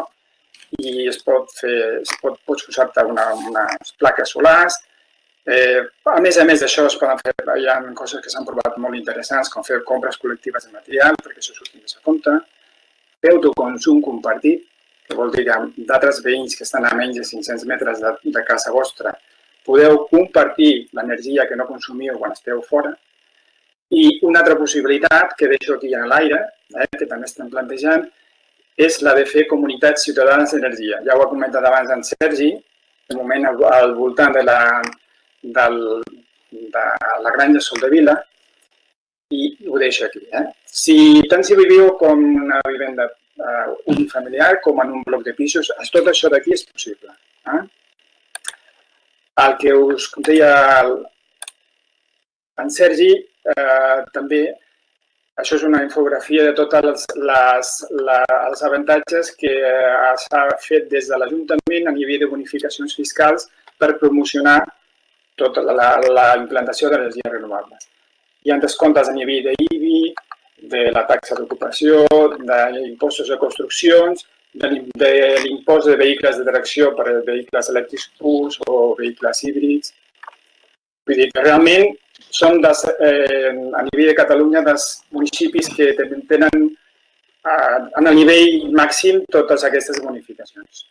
i es pot fer, es pot, pots posar-te una, unes plaques solars. Eh, a més a més d'això, es poden fer, hi ha coses que s'han provat molt interessants, com fer compres col·lectives de material, perquè això s'ho tinguis a compte autoconsum compartit, que vol dir que d'altres veïns que estan a menys de 500 metres de, de casa vostra podeu compartir l'energia que no consumiu quan esteu fora. I una altra possibilitat que deixo aquí a l'aire, eh, que també estem plantejant, és la de fer comunitats ciutadanes d'energia. Ja ho ha comentat abans en Sergi, de moment al, al voltant de la, del, de la granja Soldevila, i ho deixo aquí. Eh? Si tant si viviu com una vivenda uh, unifamiliar com en un bloc de pisos, tot això d'aquí és possible. Eh? El que us deia el, en Sergi, eh, també això és una infografia de tots els, les, la, els avantatges que eh, s'ha fet des de l'Ajuntament a nivell de bonificacions fiscals per promocionar tota la, la implantació d'energies renovables. Hi ha descomptes a nivell d'IBI, de la taxa d'ocupació, d'impostos de construccions, de l'impost de vehicles de tracció per a vehicles elèctrics purs o vehicles híbrids. Vull dir que realment són des, eh, a nivell de Catalunya dels municipis que tenen eh, en el nivell màxim totes aquestes bonificacions.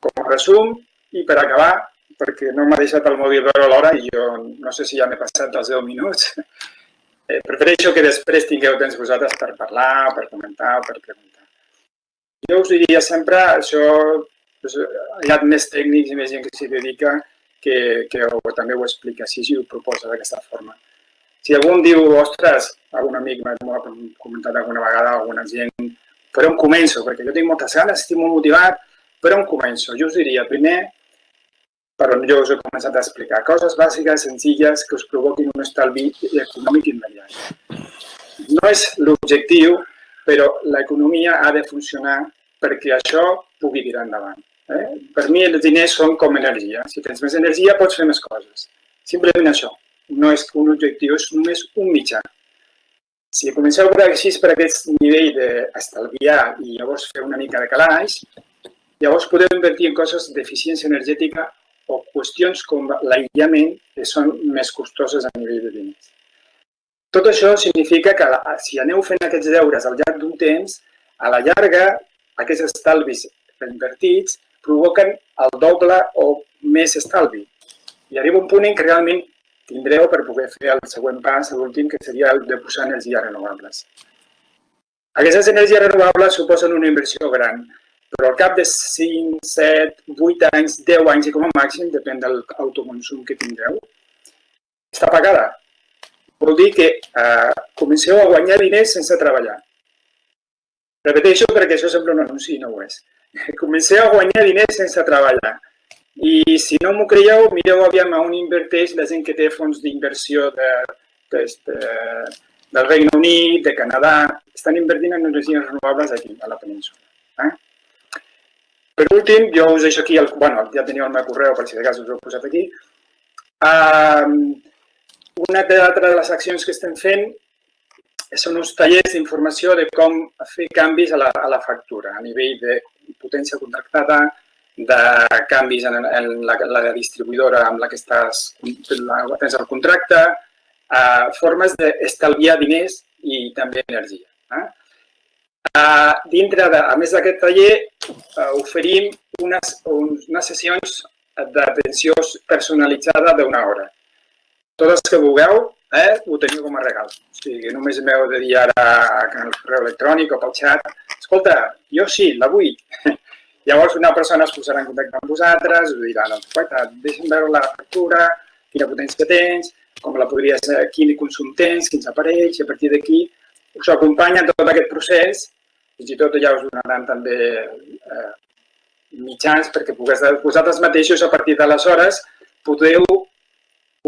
Com a resum, i per acabar, perquè no m'ha deixat el mòbil veure l'hora i jo no sé si ja m'he passat els 10 minuts, eh, prefereixo que després tingueu temps vosaltres per parlar, per comentar, per preguntar. Jo us diria sempre, això, hi ha més tècnics i més gent que s'hi dedica, que, que ho, també ho explica així i ho proposa d'aquesta forma. Si algú em diu, ostres, algun amic m'ha comentat alguna vegada, alguna gent, per on començo? Perquè jo tinc moltes ganes, estic molt motivat, per on començo? Jo us diria, primer, per on jo us he començat a explicar, coses bàsiques, senzilles, que us provoquin un estalvi econòmic immediat. No és l'objectiu, però l'economia ha de funcionar perquè això pugui tirar endavant. Eh? Per mi els diners són com energia. Si tens més energia pots fer més coses. Simplement això. No és un objectiu, és només un mitjà. Si comenceu per així per aquest nivell d'estalviar i llavors fer una mica de calaix, llavors podeu invertir en coses d'eficiència energètica o qüestions com l'aïllament que són més costoses a nivell de diners. Tot això significa que si aneu fent aquests deures al llarg d'un temps, a la llarga aquests estalvis invertits provoquen el doble o més estalvi. I arriba un punt en què realment tindreu per poder fer el següent pas, l'últim, que seria el de posar energies renovables. Aquestes energies renovables suposen una inversió gran, però al cap de 5, 7, 8 anys, 10 anys i com a màxim, depèn del autoconsum que tindreu, està pagada. Vol dir que eh, comenceu a guanyar diners sense treballar. Repeteixo perquè això sembla un anunci i no ho és. [laughs] Comencé a guanyar diners sense treballar. I si no m'ho creieu, mireu aviam a on inverteix la gent que té fons d'inversió de, de, de, del Regne Unit, de Canadà. Estan invertint en energies renovables aquí, a la península. Eh? Per últim, jo us deixo aquí, el, bueno, ja teniu el meu correu, per si de cas us ho he posat aquí. Uh, una altra de les accions que estem fent són uns tallers d'informació de com fer canvis a la, a la factura, a nivell de potència contractada, de canvis en, en la, la distribuïdora amb la que estàs, la, tens el contracte, eh, formes d'estalviar diners i també energia. Eh? Dintre de, a més d'aquest taller, uh, oferim unes, unes sessions d'atenció personalitzada d'una hora. Totes que vulgueu, eh, ho teniu com a regal. O sigui, només m'heu de dir ara el correu electrònic o pel xat, escolta, jo sí, la vull. [laughs] Llavors una persona es posarà en contacte amb vosaltres, us dirà, doncs, deixa'm veure la factura, quina potència tens, com la podries, quin consum tens, quins aparells, i a partir d'aquí us acompanya tot aquest procés, fins i tot ja us donaran també eh, mitjans perquè vosaltres mateixos a partir d'aleshores podeu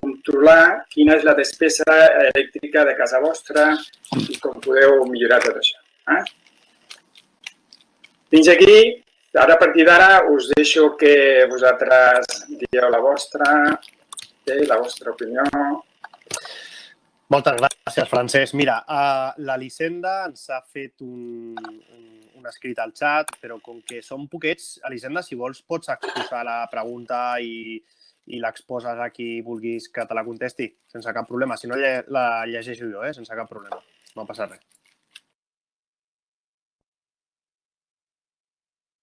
controlar quina és la despesa elèctrica de casa vostra i com podeu millorar tot això. Eh? Fins aquí, ara a partir d'ara us deixo que vosaltres dieu la vostra, eh, la vostra opinió. Moltes gràcies, Francesc. Mira, uh, l'Elisenda ens ha fet un, un, un escrit al xat, però com que som poquets, Elisenda, si vols pots exposar la pregunta i, i l'exposes a qui vulguis que te la contesti, sense cap problema. Si no, la llegeixo jo, eh? sense cap problema. No passa res.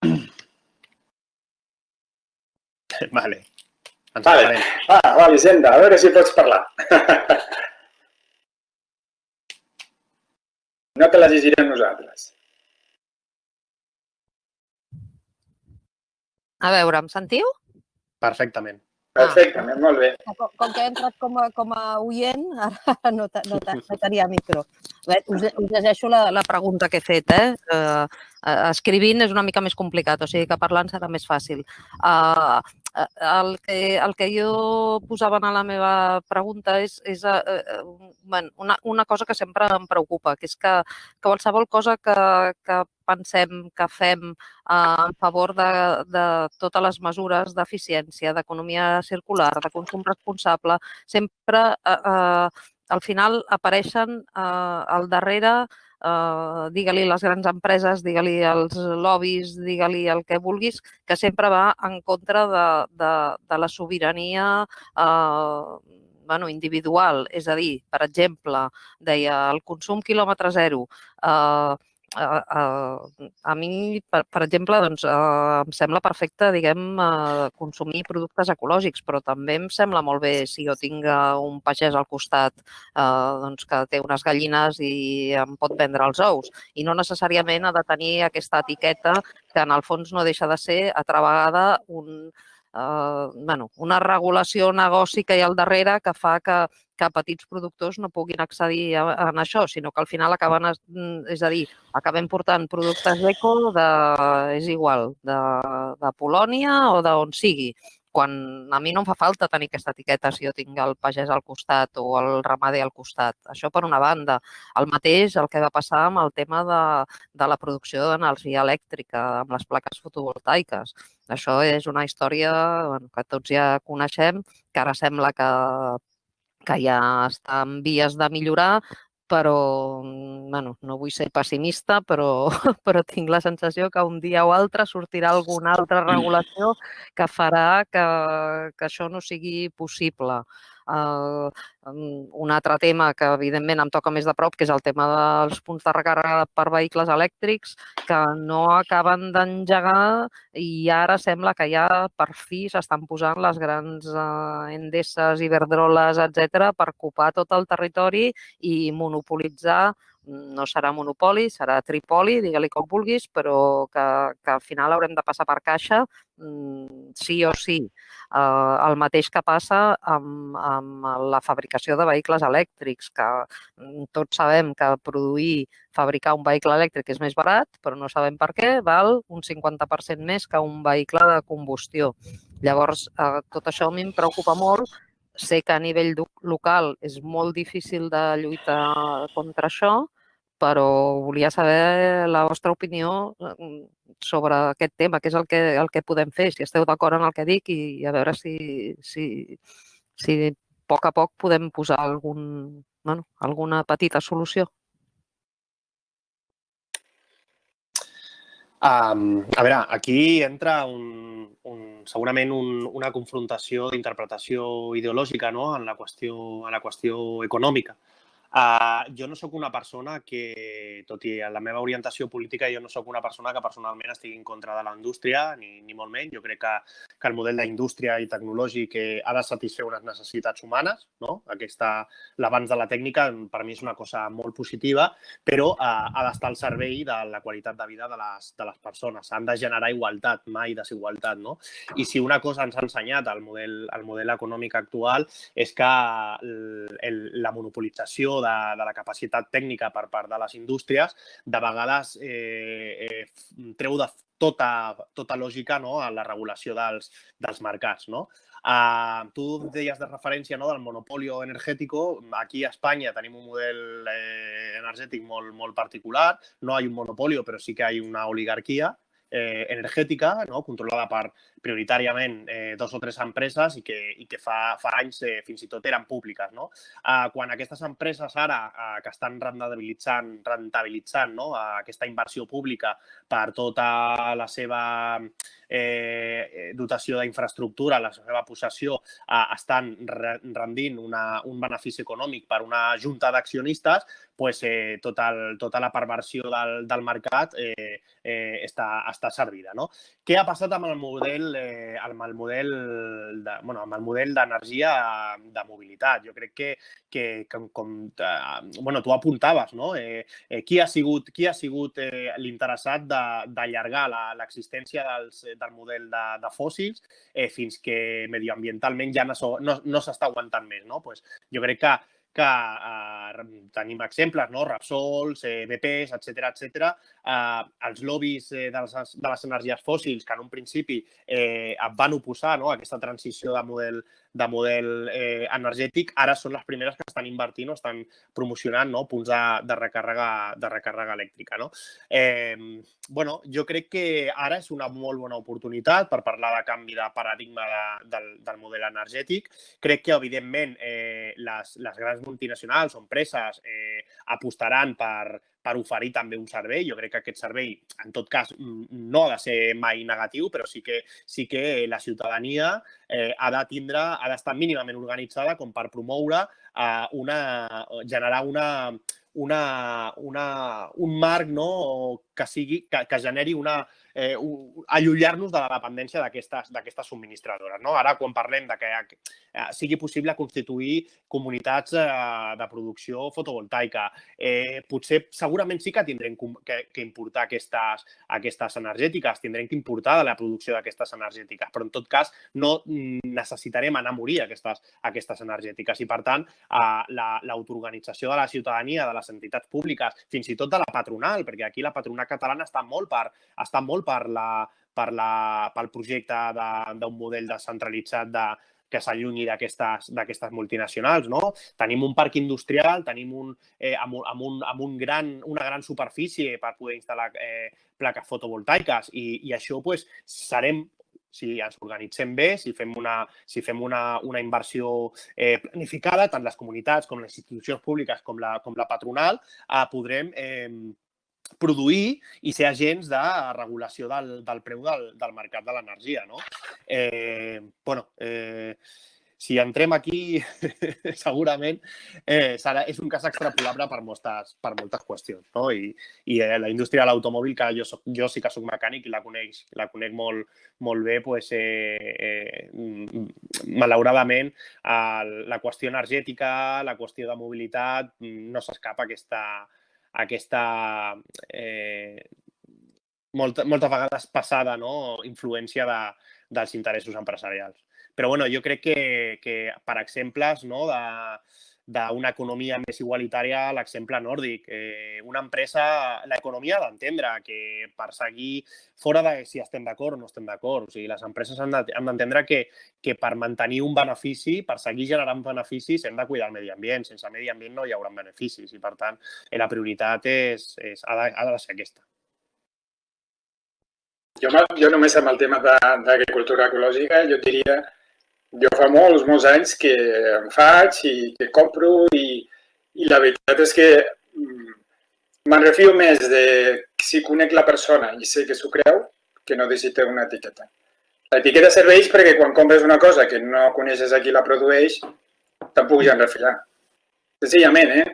[clears throat] Vale. Ens vale. Ah, va, Vicenda, a veure si pots parlar. [laughs] no te les llegirem nosaltres. A veure, em sentiu? Perfectament. Perfectament, molt bé. Com, com que he entrat com a, com a oient, ara no, no, no tenia micro. Bé, us, us llegeixo la, la pregunta que he fet. Eh? Uh, escrivint és una mica més complicat, o sigui que parlant serà més fàcil. Uh, el que, el que jo posava en la meva pregunta és, és uh, uh, una, una cosa que sempre em preocupa, que és que, que qualsevol cosa que, que pensem, que fem uh, en favor de, de totes les mesures d'eficiència, d'economia circular, de consum responsable, sempre uh, uh, al final apareixen uh, al darrere eh, digue-li les grans empreses, digue-li els lobbies, digue-li el que vulguis, que sempre va en contra de, de, de la sobirania eh, bueno, individual. És a dir, per exemple, deia el consum quilòmetre zero. Eh, a, a, a mi, per, per exemple, doncs, uh, em sembla perfecte, diguem, uh, consumir productes ecològics, però també em sembla molt bé si jo tinc un pagès al costat uh, doncs, que té unes gallines i em pot vendre els ous. I no necessàriament ha de tenir aquesta etiqueta que en el fons no deixa de ser, altra vegada, un, eh, bueno, una regulació negoci que hi ha al darrere que fa que, que petits productors no puguin accedir a, a això, sinó que al final acaben, mm, és a dir, acabem portant productes eco de, és igual, de, de Polònia o d'on sigui quan a mi no em fa falta tenir aquesta etiqueta si jo tinc el pagès al costat o el ramader al costat. Això per una banda. El mateix el que va passar amb el tema de, de la producció d'energia elèctrica amb les plaques fotovoltaiques. Això és una història bueno, que tots ja coneixem, que ara sembla que que ja està en vies de millorar, però bueno, no vull ser pessimista, però, [laughs] però tinc la sensació que un dia o altre sortirà alguna altra regulació que farà que, que això no sigui possible. Uh, un altre tema que evidentment em toca més de prop, que és el tema dels punts de recàrrega per vehicles elèctrics, que no acaben d'engegar i ara sembla que ja per fi s'estan posant les grans uh, endesses, iberdroles, etc per ocupar tot el territori i monopolitzar no serà monopoli, serà tripoli, digue-li com vulguis, però que, que al final haurem de passar per caixa mm, sí o sí. Eh, el mateix que passa amb, amb la fabricació de vehicles elèctrics, que mm, tots sabem que produir, fabricar un vehicle elèctric és més barat, però no sabem per què, val un 50% més que un vehicle de combustió. Llavors, eh, tot això a mi em preocupa molt sé que a nivell local és molt difícil de lluitar contra això, però volia saber la vostra opinió mm, sobre aquest tema, que és el que, el que podem fer, si esteu d'acord en el que dic i a veure si, si, si a poc a poc podem posar algun, bueno, alguna petita solució. Um, a veure, aquí entra un, un, segurament un, una confrontació d'interpretació ideològica no? en, la qüestió, en la qüestió econòmica. Jo no sóc una persona que, tot i la meva orientació política, jo no sóc una persona que personalment estigui en contra de la indústria, ni, ni molt menys. Jo crec que, que el model d'indústria i tecnològic eh, ha de satisfer unes necessitats humanes. No? Aquesta, l'abans de la tècnica, per mi és una cosa molt positiva, però uh, ha d'estar al servei de la qualitat de vida de les, de les persones. Han de generar igualtat, mai desigualtat. No? I si una cosa ens ha ensenyat el model, el model econòmic actual és que el, el, la monopolització de, de la capacitat tècnica per part de les indústries, de vegades eh, eh, treu de tota, tota lògica no, a la regulació dels, dels mercats. No? Uh, tu deies de referència no, del monopolio energètico. Aquí a Espanya tenim un model eh, energètic molt, molt particular. No hi ha un monopolio, però sí que hi ha una oligarquia eh, energètica, no? controlada per prioritàriament eh, dos o tres empreses i que, i que fa, fa anys eh, fins i tot eren públiques. No? Eh, quan aquestes empreses ara eh, que estan rentabilitzant, rentabilitzant no? eh, aquesta inversió pública per tota la seva eh, dotació d'infraestructura, la seva possessió, eh, estan rendint una, un benefici econòmic per una junta d'accionistes, pues, eh, tot el, tota la perversió del, del mercat eh, eh, està, està servida. No? Què ha passat amb el model, eh, amb el model de, bueno, amb el model d'energia de mobilitat? Jo crec que, que, que com eh, bueno, tu apuntaves, no? Eh, eh, qui ha sigut, qui ha sigut eh, l'interessat d'allargar l'existència del model de, de fòssils eh, fins que medioambientalment ja no, no, no s'està aguantant més. No? Pues jo crec que que eh, tenim exemples, no? Repsols, eh, BPs, etc etc. Eh, els lobbies eh, de, les, de les energies fòssils que en un principi eh, van oposar no? a aquesta transició de model, de model eh, energètic, ara són les primeres que estan invertint o estan promocionant no? punts de, de, recàrrega, de recàrrega elèctrica. No? Eh, bueno, jo crec que ara és una molt bona oportunitat per parlar de canvi de paradigma de, del, del model energètic. Crec que, evidentment, eh, les, les grans multinacionals o empreses eh, apostaran per, per oferir també un servei. Jo crec que aquest servei, en tot cas, no ha de ser mai negatiu, però sí que, sí que la ciutadania eh, ha de tindre, ha d'estar mínimament organitzada com per promoure eh, una, generar una, una, una, un marc no? que, sigui, que, que generi una, eh, allunyar-nos de la dependència d'aquestes subministradores. No? Ara, quan parlem de que eh, sigui possible constituir comunitats eh, de producció fotovoltaica, eh, potser segurament sí que tindrem que, que importar aquestes, aquestes energètiques, tindrem que importar de la producció d'aquestes energètiques, però en tot cas no necessitarem anar a morir aquestes, aquestes energètiques i, per tant, eh, l'autoorganització de la ciutadania, de les entitats públiques, fins i tot de la patronal, perquè aquí la patronal catalana està molt per, està molt per la, per la, pel projecte d'un model descentralitzat de, que s'allunyi d'aquestes multinacionals. No? Tenim un parc industrial, tenim un, eh, amb, amb, un, amb un gran, una gran superfície per poder instal·lar eh, plaques fotovoltaiques i, i això pues, serem si ens organitzem bé, si fem una, si fem una, una inversió eh, planificada, tant les comunitats com les institucions públiques com la, com la patronal, eh, podrem eh, produir i ser agents de regulació del, del preu del, del mercat de l'energia. No? Eh, bueno, eh, si entrem aquí, [laughs] segurament eh, serà, és un cas extrapolable per moltes, per moltes qüestions. No? I, i eh, la indústria de l'automòbil, que jo, soc, jo sí que sóc mecànic i la conec, la conec molt, molt bé, pues, eh, eh, malauradament el, la qüestió energètica, la qüestió de mobilitat, no s'escapa aquesta, aquesta eh, molta, moltes vegades passada no? influència de, dels interessos empresarials. Però bueno, jo crec que, que per exemples no, de, d'una economia més igualitària l'exemple nòrdic. Eh, una empresa, l'economia ha d'entendre que per seguir fora de si estem d'acord o no estem d'acord, o sigui, les empreses han d'entendre que, que per mantenir un benefici, per seguir generant beneficis, hem de cuidar el medi ambient. Sense medi ambient no hi haurà beneficis i, per tant, eh, la prioritat és, és, ha, de, ha de ser aquesta. Jo, jo només amb el tema d'agricultura ecològica, jo diria jo fa molts, molts anys que em faig i que compro i, i la veritat és que mm, me'n refio més de si conec la persona i sé que s'ho creu que no té una etiqueta. L'etiqueta serveix perquè quan compres una cosa que no coneixes a qui la produeix, te'n puguis enrefiar. Senzillament, eh?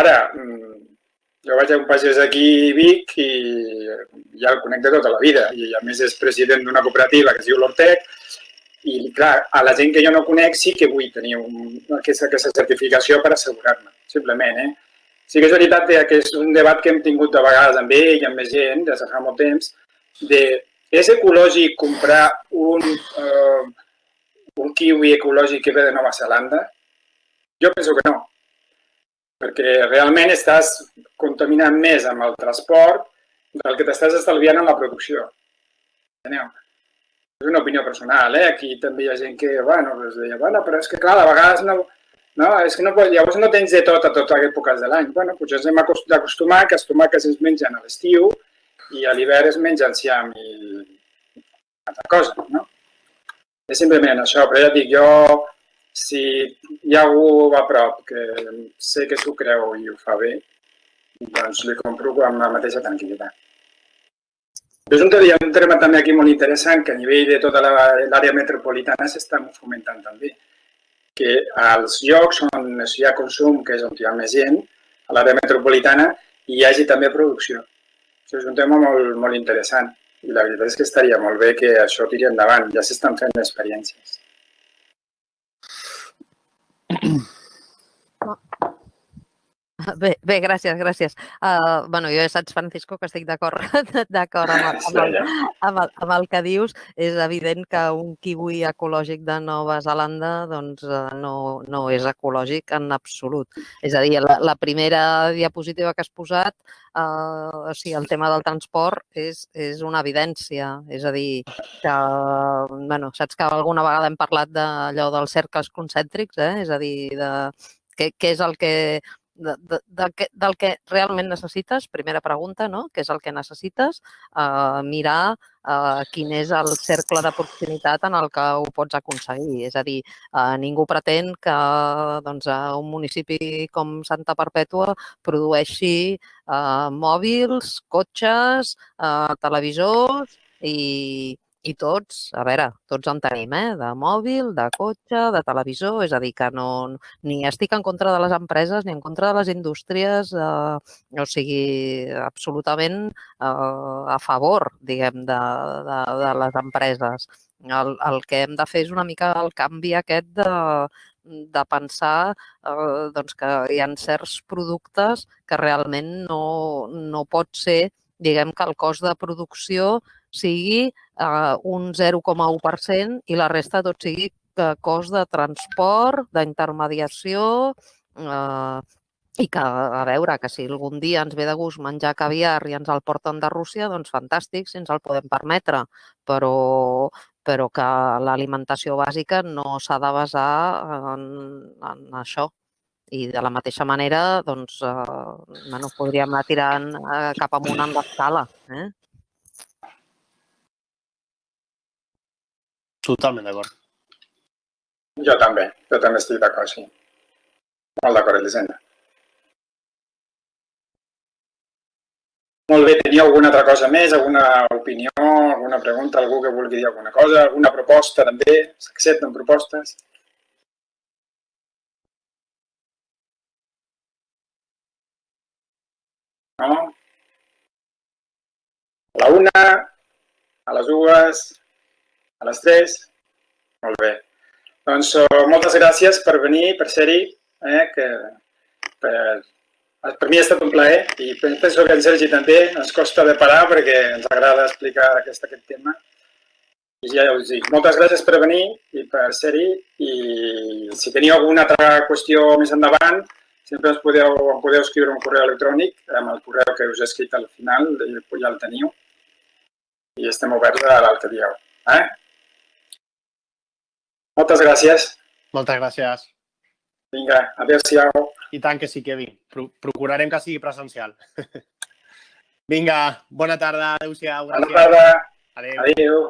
Ara, mm, jo vaig a un pagès aquí a Vic i ja el conec de tota la vida i a més és president d'una cooperativa que es diu l'Ortec i, clar, a la gent que jo no conec sí que vull tenir un, aquesta, aquesta certificació per assegurar-me, simplement. Eh? Sí que és veritat que és un debat que hem tingut de vegades amb ell i amb més gent des de fa molt temps, de és ecològic comprar un, uh, un kiwi ecològic que ve de Nova Zelanda? Jo penso que no, perquè realment estàs contaminant més amb el transport del que t'estàs estalviant en la producció. Enteneu? És una opinió personal, eh? Aquí també hi ha gent que, bueno, es deia, bueno, però és que clar, a vegades no, no, és que no, llavors no tens de tot a totes les èpoques de l'any. Bueno, potser ens hem d'acostumar que els tomàquets es mengen a l'estiu i a l'hivern es mengen enciam i altra cosa, no? És simplement això, però ja dic, jo, si hi ha algú a prop que sé que s'ho creu i ho fa bé, doncs li compro amb la mateixa tranquil·litat. És un, hi ha un tema també aquí molt interessant que a nivell de tota l'àrea metropolitana s'està fomentant també. Que als llocs on hi ha consum, que és on hi ha més gent, a l'àrea metropolitana, hi hagi també producció. Això és un tema molt, molt interessant i la veritat és que estaria molt bé que això tiri endavant. Ja s'estan fent experiències. [laughs] Bé, bé, gràcies, gràcies. Uh, bueno, jo ja saps, Francisco, que estic d'acord [laughs] d'acord amb, amb, el, amb, el, amb el que dius. És evident que un kiwi ecològic de Nova Zelanda doncs, uh, no, no és ecològic en absolut. És a dir, la, la primera diapositiva que has posat, uh, o sigui, el tema del transport és, és una evidència. És a dir, que, bueno, saps que alguna vegada hem parlat d'allò dels cercles concèntrics, eh? és a dir, de què, què és el que de, de, de, que, del que realment necessites, primera pregunta, no? què és el que necessites, eh, mirar eh, quin és el cercle de proximitat en el que ho pots aconseguir. És a dir, eh, ningú pretén que doncs, un municipi com Santa Perpètua produeixi eh, mòbils, cotxes, eh, televisors i, i tots, a veure, tots en tenim, eh? de mòbil, de cotxe, de televisor, és a dir, que no, ni estic en contra de les empreses ni en contra de les indústries, eh, o sigui, absolutament eh, a favor, diguem, de, de, de les empreses. El, el que hem de fer és una mica el canvi aquest de, de pensar eh, doncs que hi ha certs productes que realment no, no pot ser diguem que el cost de producció sigui eh, un 0,1% i la resta tot sigui eh, cost de transport, d'intermediació eh, i que, a veure, que si algun dia ens ve de gust menjar caviar i ens el porten de Rússia, doncs fantàstic, si ens el podem permetre, però, però que l'alimentació bàsica no s'ha de basar en, en això. I de la mateixa manera, doncs, eh, bueno, podríem anar tirant eh, cap amunt en l'escala. Eh? Totalment d'acord. Jo també, jo també estic d'acord, sí. Molt d'acord, Elisenda. Molt bé, tenia alguna altra cosa més, alguna opinió, alguna pregunta, algú que vulgui dir alguna cosa, alguna proposta també? S'accepten propostes? No? A la una, a les dues, a les 3? Molt bé. Doncs uh, moltes gràcies per venir, per ser-hi, eh, que per, per mi ha estat un plaer i penso que en Sergi també ens costa de parar perquè ens agrada explicar aquest, aquest tema. I ja us dic, moltes gràcies per venir i per ser-hi i si teniu alguna altra qüestió més endavant, sempre us podeu, em podeu escriure un correu electrònic amb el correu que us he escrit al final, ja el teniu i estem oberts a l'altre dia. Eh? Moltes gràcies. Moltes gràcies. Vinga, adéu-siau. I tant que sí, Kevin. Pro procurarem que sigui presencial. [laughs] Vinga, bona tarda, adéu-siau. Bona tarda. Adéu. Adéu.